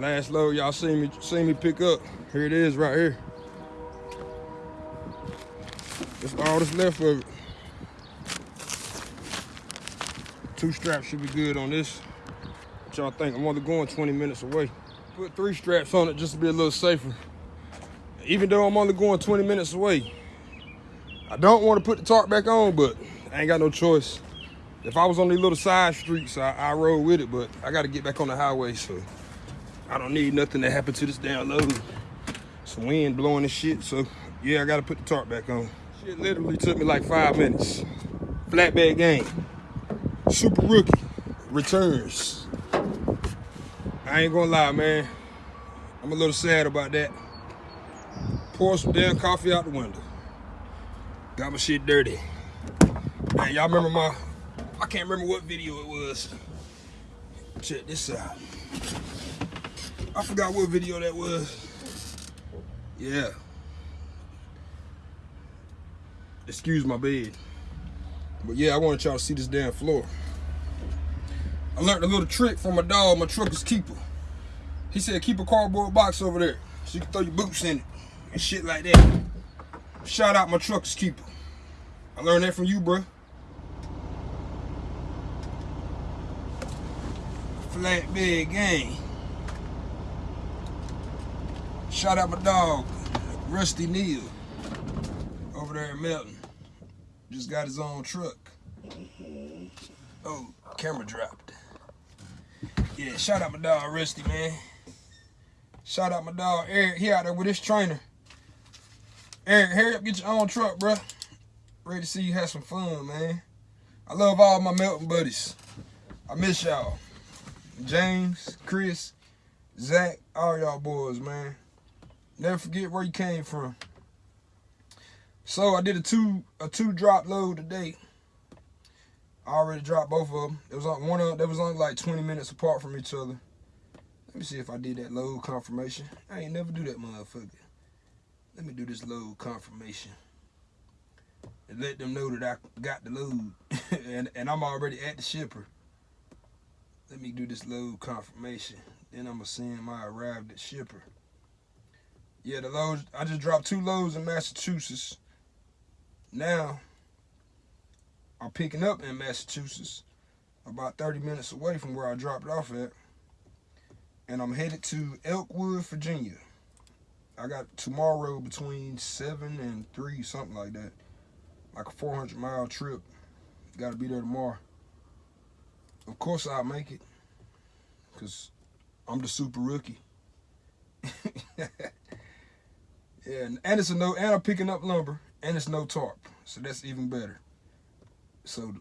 Last load y'all seen me seen me pick up. Here it is right here. That's all that's left of it. Two straps should be good on this. What y'all think? I'm only going 20 minutes away. Put three straps on it just to be a little safer. Even though I'm only going 20 minutes away, I don't want to put the tarp back on, but I ain't got no choice. If I was on these little side streets, I, I rode with it, but I got to get back on the highway, so I don't need nothing to happen to this damn load. Some wind blowing and shit, so yeah, I got to put the tarp back on. Shit literally took me like five minutes. Flatbed game. Super rookie returns. I ain't gonna lie, man. I'm a little sad about that. Pour some damn coffee out the window. Got my shit dirty. Man, y'all remember my, I can't remember what video it was. Check this out. I forgot what video that was. Yeah. Excuse my bed. But yeah, I wanted y'all to see this damn floor. I learned a little trick from my dog, my trucker's keeper. He said keep a cardboard box over there so you can throw your boots in it and shit like that. Shout out my trucker's keeper. I learned that from you, bro. Flatbed gang. Shout out my dog, Rusty Neal, over there in Melton. Just got his own truck. Oh, camera dropped. Yeah, shout out my dog Rusty, man. Shout out my dog Eric. He out there with his trainer. Eric, hurry up, get your own truck, bro. Ready to see you have some fun, man. I love all my Melton buddies. I miss y'all. James, Chris, Zach, all y'all boys, man. Never forget where you came from. So I did a two a two drop load today. I already dropped both of them. It was on one of them, was only like 20 minutes apart from each other. Let me see if I did that load confirmation. I ain't never do that motherfucker. Let me do this load confirmation. And let them know that I got the load. and, and I'm already at the shipper. Let me do this load confirmation. Then I'm gonna send my arrived at shipper. Yeah, the loads, I just dropped two loads in Massachusetts. Now, I'm picking up in Massachusetts, about 30 minutes away from where I dropped off at. And I'm headed to Elkwood, Virginia. I got tomorrow between 7 and 3, something like that. Like a 400 mile trip. Got to be there tomorrow. Of course I'll make it. Because I'm the super rookie. Yeah, and it's a no, and I'm picking up lumber, and it's no tarp, so that's even better. So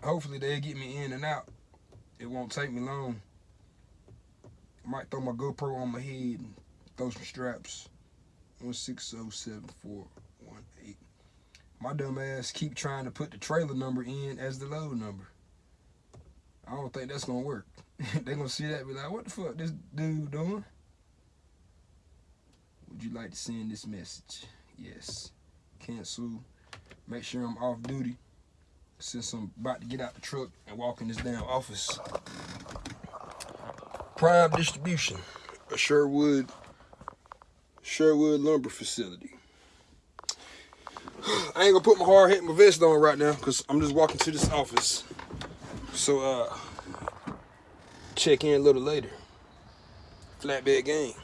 hopefully they'll get me in and out. It won't take me long. I might throw my GoPro on my head and throw some straps. One six zero seven four one eight. My dumb ass keep trying to put the trailer number in as the load number. I don't think that's gonna work. they gonna see that be like, what the fuck this dude doing? Would you like to send this message? Yes. Cancel. Make sure I'm off duty. Since I'm about to get out the truck and walk in this damn office. Prime Distribution, a Sherwood, Sherwood lumber facility. I ain't gonna put my hard hat and my vest on right now because I'm just walking to this office. So uh check in a little later. Flatbed game.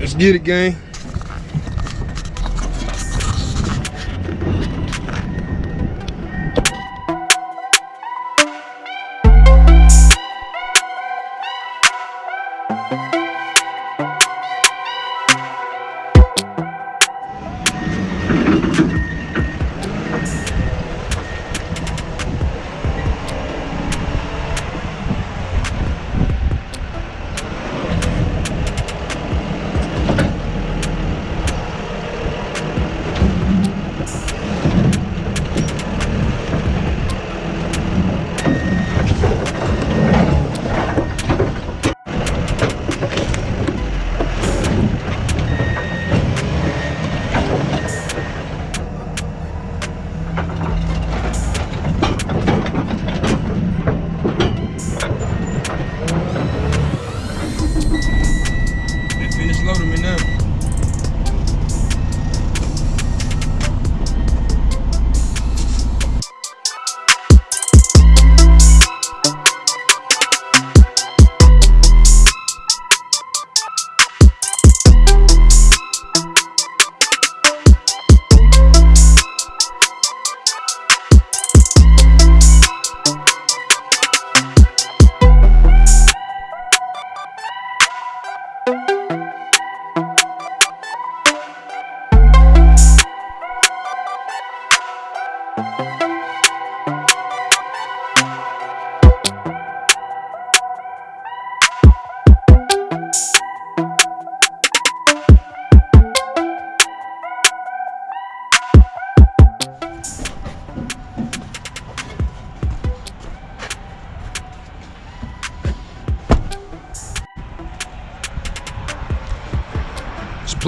Let's get it, gang.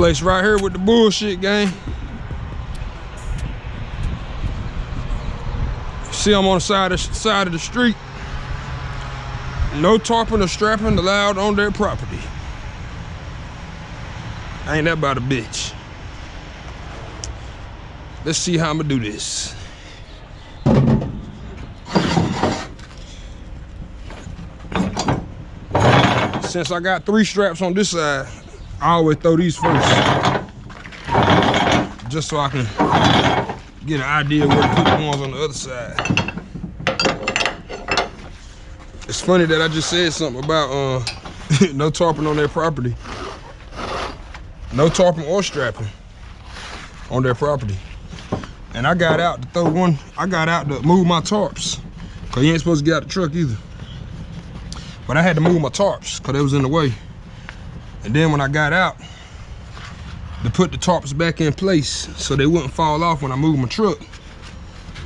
Place right here with the bullshit gang. See I'm on the side of, side of the street. No tarping or strapping allowed on their property. Ain't that about a bitch. Let's see how I'm gonna do this. Since I got three straps on this side, I always throw these first. Just so I can get an idea where to put the ones on the other side. It's funny that I just said something about uh, no tarping on their property. No tarping or strapping on their property. And I got out to throw one, I got out to move my tarps. Cause you ain't supposed to get out the truck either. But I had to move my tarps cause they was in the way. And then when I got out, to put the tarps back in place so they wouldn't fall off when I moved my truck.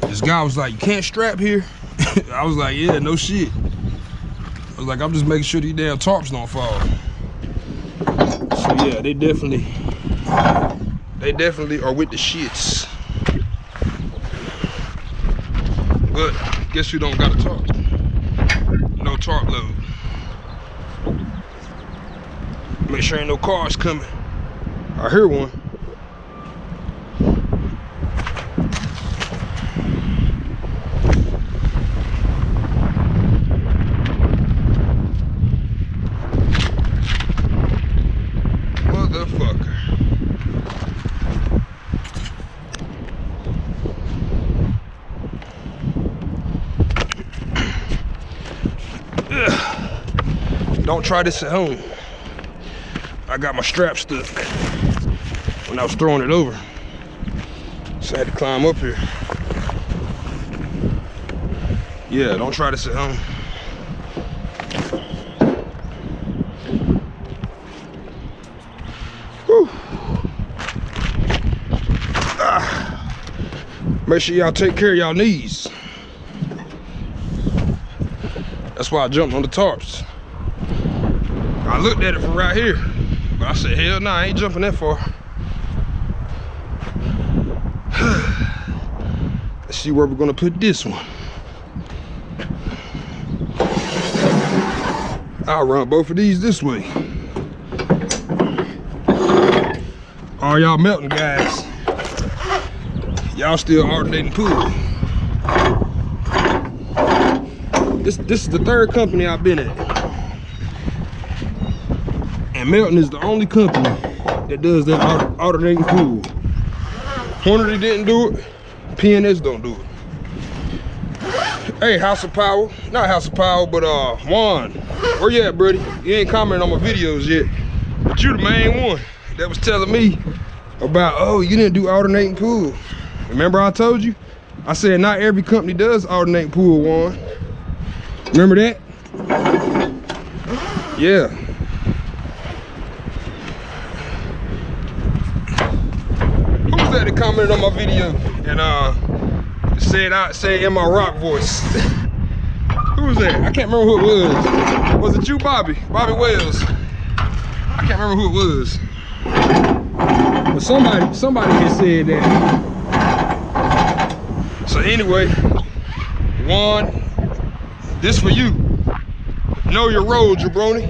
This guy was like, you can't strap here? I was like, yeah, no shit. I was like, I'm just making sure these damn tarps don't fall. So yeah, they definitely, they definitely are with the shits. But guess who don't got a tarp? No tarp load. Make sure ain't no cars coming. I hear one. Don't try this at home. I got my strap stuck when I was throwing it over. So I had to climb up here. Yeah, don't try this at home. Ah. Make sure y'all take care of y'all knees. That's why I jumped on the tarps. I looked at it from right here, but I said, hell no, nah, I ain't jumping that far. Let's see where we're gonna put this one. I'll run both of these this way. All y'all Melton guys, y'all still alternating pool. This, this is the third company I've been at. And Melton is the only company that does that alternating pool. Hornady didn't do it, PNS don't do it. Hey, House of Power, not House of Power, but uh, Juan, where you at, buddy? You ain't commenting on my videos yet, but you're the main one that was telling me about, oh, you didn't do alternating pool. Remember I told you? I said not every company does alternating pool, Juan. Remember that? Yeah. Who was that that commented on my video and uh said I say in my rock voice? who was that? I can't remember who it was. Was it you, Bobby? Bobby Wells. I can't remember who it was. But somebody somebody had said that. So anyway, one this for you. Know your road, jabroni.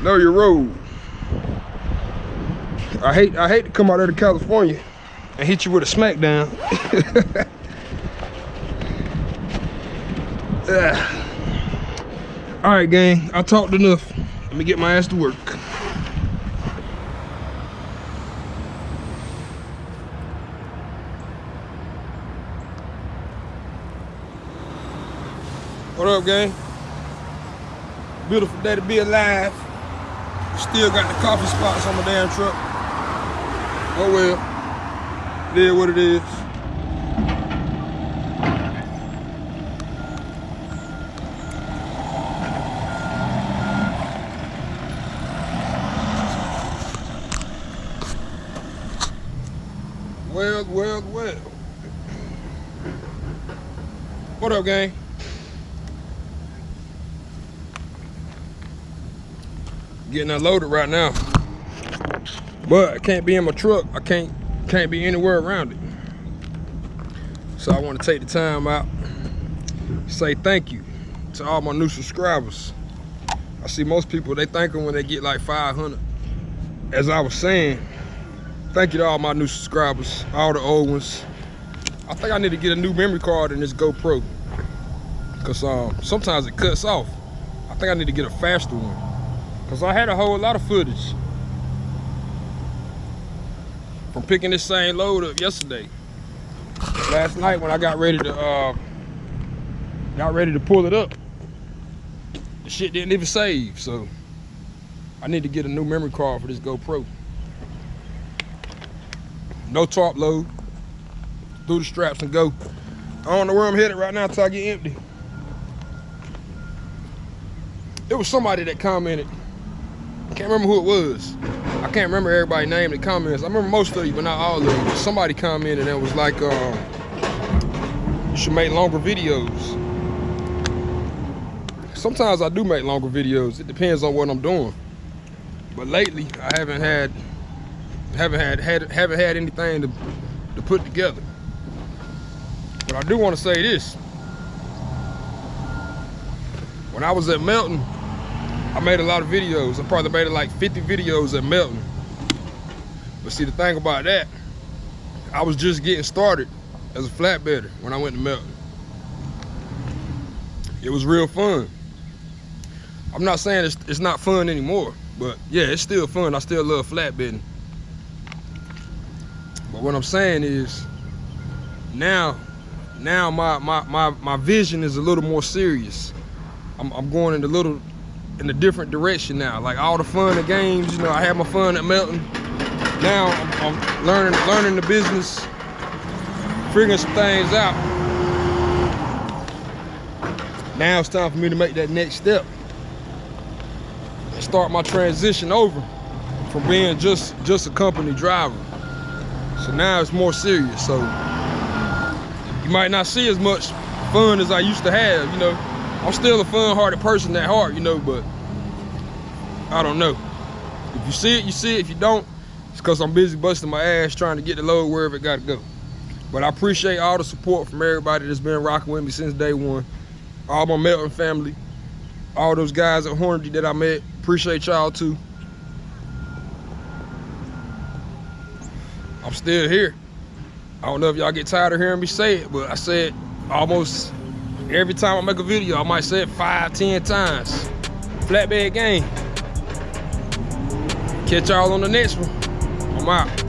know your road. I hate I hate to come out there to California and hit you with a smackdown. All right, gang. I talked enough. Let me get my ass to work. What up, gang? Beautiful day to be alive. Still got the coffee spots on my damn truck. Oh well. It is what it is. Well, well, well. What up, gang? Getting unloaded right now. But I can't be in my truck. I can't can't be anywhere around it. So I want to take the time out, say thank you to all my new subscribers. I see most people, they thank them when they get like 500. As I was saying, thank you to all my new subscribers, all the old ones. I think I need to get a new memory card in this GoPro. Cause um, sometimes it cuts off. I think I need to get a faster one. Cause I had a whole lot of footage from picking this same load up yesterday. Last night when I got ready to uh, got ready to pull it up, the shit didn't even save. So I need to get a new memory card for this GoPro. No top load. Through the straps and go. I don't know where I'm headed right now until I get empty. It was somebody that commented. Can't remember who it was. I can't remember everybody's name The comments. I remember most of you, but not all of you. Somebody commented and was like, um, you should make longer videos. Sometimes I do make longer videos. It depends on what I'm doing. But lately, I haven't had haven't had, had haven't had anything to, to put together. But I do want to say this. When I was at Melton, I made a lot of videos. I probably made like 50 videos at Melton. But see, the thing about that, I was just getting started as a flatbedder when I went to Melton. It was real fun. I'm not saying it's, it's not fun anymore, but yeah, it's still fun. I still love flatbedding. But what I'm saying is, now, now my my my my vision is a little more serious. I'm, I'm going in a little in a different direction now. Like all the fun and games, you know, I had my fun at Melton. Now I'm, I'm learning learning the business, figuring some things out. Now it's time for me to make that next step and start my transition over from being just just a company driver. So now it's more serious. So you might not see as much fun as I used to have, you know. I'm still a fun-hearted person at heart, you know, but I don't know. If you see it, you see it. If you don't, it's because I'm busy busting my ass trying to get the load wherever it got to go. But I appreciate all the support from everybody that's been rocking with me since day one. All my Melton family, all those guys at Hornady that I met. Appreciate y'all too. I'm still here. I don't know if y'all get tired of hearing me say it, but I said almost Every time I make a video, I might say it five, ten times. Flatbed game. Catch y'all on the next one. I'm out.